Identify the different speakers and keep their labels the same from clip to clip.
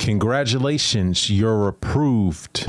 Speaker 1: Congratulations, you're approved.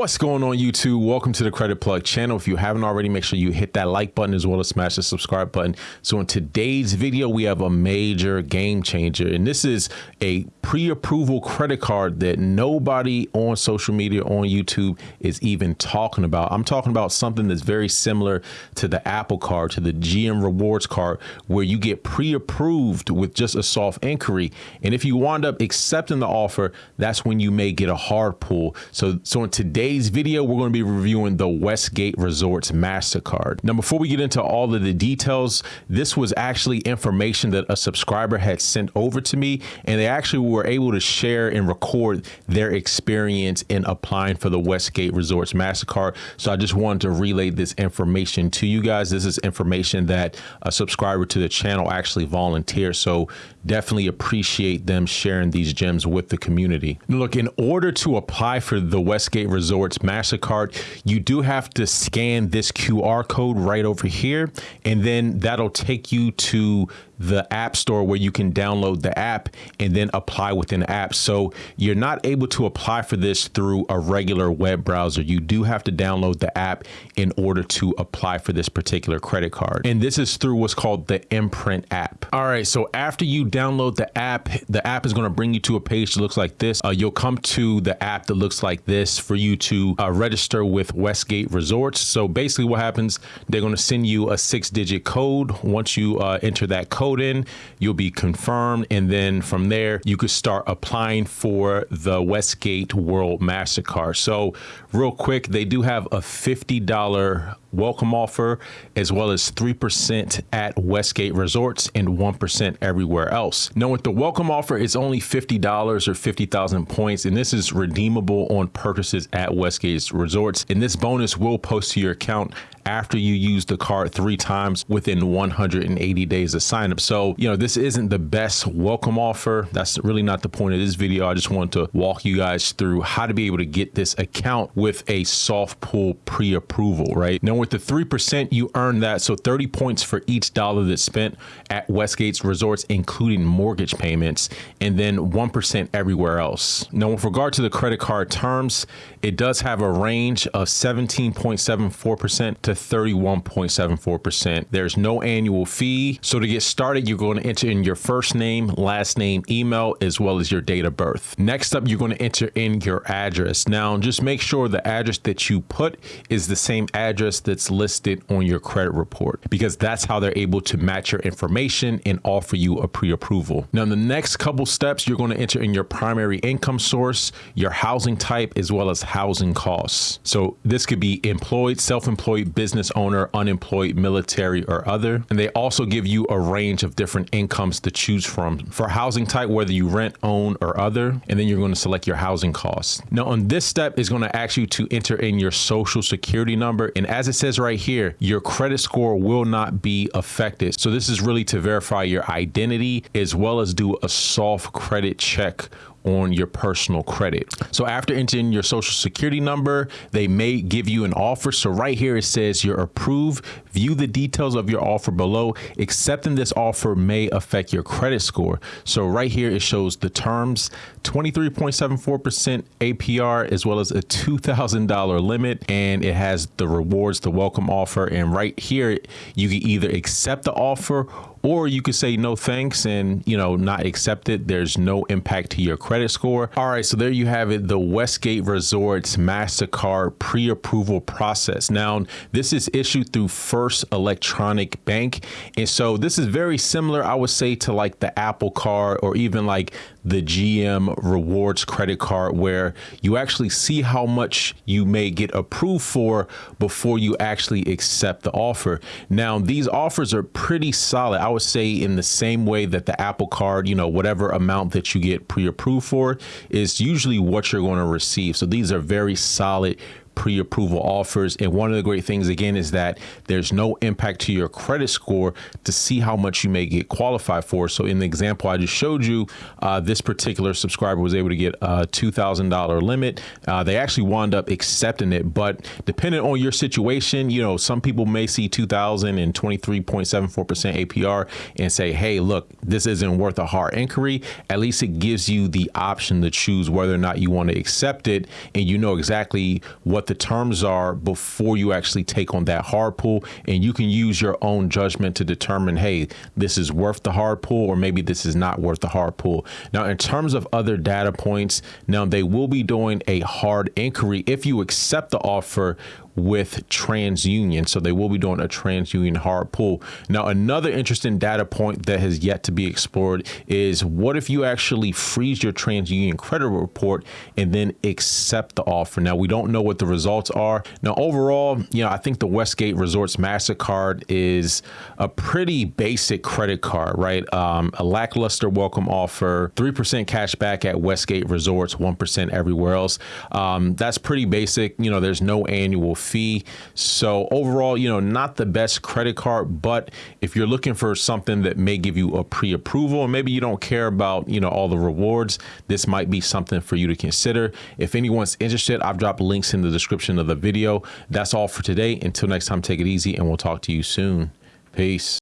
Speaker 1: What's going on YouTube? Welcome to the Credit Plug channel. If you haven't already, make sure you hit that like button as well as smash the subscribe button. So in today's video, we have a major game changer and this is a pre-approval credit card that nobody on social media on YouTube is even talking about. I'm talking about something that's very similar to the Apple card, to the GM rewards card, where you get pre-approved with just a soft inquiry. And if you wind up accepting the offer, that's when you may get a hard pull. So, so in today's today's video, we're going to be reviewing the Westgate Resorts MasterCard. Now, before we get into all of the details, this was actually information that a subscriber had sent over to me, and they actually were able to share and record their experience in applying for the Westgate Resorts MasterCard. So I just wanted to relay this information to you guys. This is information that a subscriber to the channel actually volunteered. So definitely appreciate them sharing these gems with the community. Look, in order to apply for the Westgate Resorts MasterCard, you do have to scan this QR code right over here, and then that'll take you to the app store where you can download the app and then apply within the app. So you're not able to apply for this through a regular web browser. You do have to download the app in order to apply for this particular credit card. And this is through what's called the Imprint app. All right, so after you download the app, the app is going to bring you to a page that looks like this. Uh, you'll come to the app that looks like this for you to uh, register with Westgate Resorts. So basically what happens, they're going to send you a six digit code. Once you uh, enter that code, code in, you'll be confirmed. And then from there, you could start applying for the Westgate World MasterCard. So real quick, they do have a $50 welcome offer, as well as 3% at Westgate Resorts and 1% everywhere else. Now, with the welcome offer, it's only $50 or 50,000 points, and this is redeemable on purchases at Westgate Resorts. And this bonus will post to your account after you use the card three times within 180 days of sign up. So, you know, this isn't the best welcome offer. That's really not the point of this video. I just want to walk you guys through how to be able to get this account with a soft pull pre-approval, right? Now, with the 3%, you earn that. So 30 points for each dollar that's spent at Westgate's resorts, including mortgage payments, and then 1% everywhere else. Now, with regard to the credit card terms, it does have a range of 17.74% to 31.74%. There's no annual fee. So to get started, you're going to enter in your first name, last name, email, as well as your date of birth. Next up, you're going to enter in your address. Now, just make sure the address that you put is the same address that's listed on your credit report because that's how they're able to match your information and offer you a pre-approval. Now, in the next couple steps, you're going to enter in your primary income source, your housing type, as well as housing costs. So this could be employed, self-employed, business owner, unemployed, military, or other. And they also give you a range of different incomes to choose from for housing type, whether you rent, own, or other. And then you're going to select your housing costs. Now, on this step is going to ask you to enter in your social security number. And as it says right here, your credit score will not be affected. So this is really to verify your identity as well as do a soft credit check on your personal credit. So after entering your social security number, they may give you an offer. So right here it says you're approved. View the details of your offer below. Accepting this offer may affect your credit score. So right here it shows the terms, 23.74% APR as well as a $2,000 limit and it has the rewards, the welcome offer and right here you can either accept the offer or you could say no thanks and you know not accept it there's no impact to your credit score all right so there you have it the westgate resorts mastercard pre-approval process now this is issued through first electronic bank and so this is very similar i would say to like the apple card or even like the GM rewards credit card where you actually see how much you may get approved for before you actually accept the offer. Now, these offers are pretty solid. I would say in the same way that the Apple card, you know, whatever amount that you get pre-approved for is usually what you're going to receive. So these are very solid pre-approval offers. And one of the great things again is that there's no impact to your credit score to see how much you may get qualified for. So in the example I just showed you, uh, this particular subscriber was able to get a $2,000 limit. Uh, they actually wound up accepting it, but depending on your situation, you know, some people may see 2,000 and 23.74% APR and say, hey, look, this isn't worth a hard inquiry. At least it gives you the option to choose whether or not you want to accept it and you know exactly what the terms are before you actually take on that hard pull and you can use your own judgment to determine hey this is worth the hard pull or maybe this is not worth the hard pull. Now in terms of other data points now they will be doing a hard inquiry. If you accept the offer with TransUnion. So they will be doing a TransUnion hard pull. Now, another interesting data point that has yet to be explored is what if you actually freeze your TransUnion credit report and then accept the offer? Now, we don't know what the results are. Now, overall, you know, I think the Westgate Resorts MasterCard is a pretty basic credit card, right? Um, a lackluster welcome offer, 3% cash back at Westgate Resorts, 1% everywhere else. Um, that's pretty basic. You know, there's no annual fee. So overall, you know, not the best credit card, but if you're looking for something that may give you a pre-approval and maybe you don't care about, you know, all the rewards, this might be something for you to consider. If anyone's interested, I've dropped links in the description of the video. That's all for today. Until next time, take it easy and we'll talk to you soon. Peace.